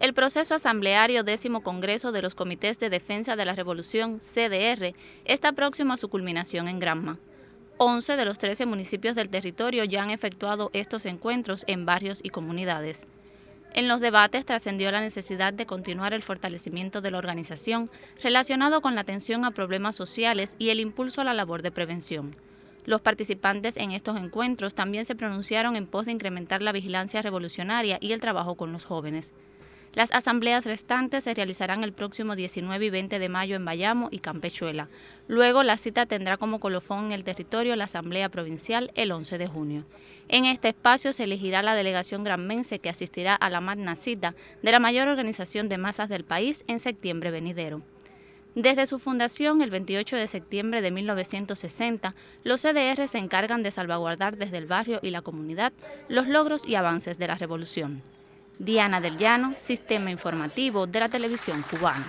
El proceso asambleario décimo Congreso de los Comités de Defensa de la Revolución, CDR, está próximo a su culminación en Granma. 11 de los 13 municipios del territorio ya han efectuado estos encuentros en barrios y comunidades. En los debates trascendió la necesidad de continuar el fortalecimiento de la organización relacionado con la atención a problemas sociales y el impulso a la labor de prevención. Los participantes en estos encuentros también se pronunciaron en pos de incrementar la vigilancia revolucionaria y el trabajo con los jóvenes. Las asambleas restantes se realizarán el próximo 19 y 20 de mayo en Bayamo y Campechuela. Luego la cita tendrá como colofón en el territorio la Asamblea Provincial el 11 de junio. En este espacio se elegirá la delegación granmense que asistirá a la magna cita de la mayor organización de masas del país en septiembre venidero. Desde su fundación, el 28 de septiembre de 1960, los CDR se encargan de salvaguardar desde el barrio y la comunidad los logros y avances de la revolución. Diana del Llano, Sistema Informativo de la Televisión Cubana.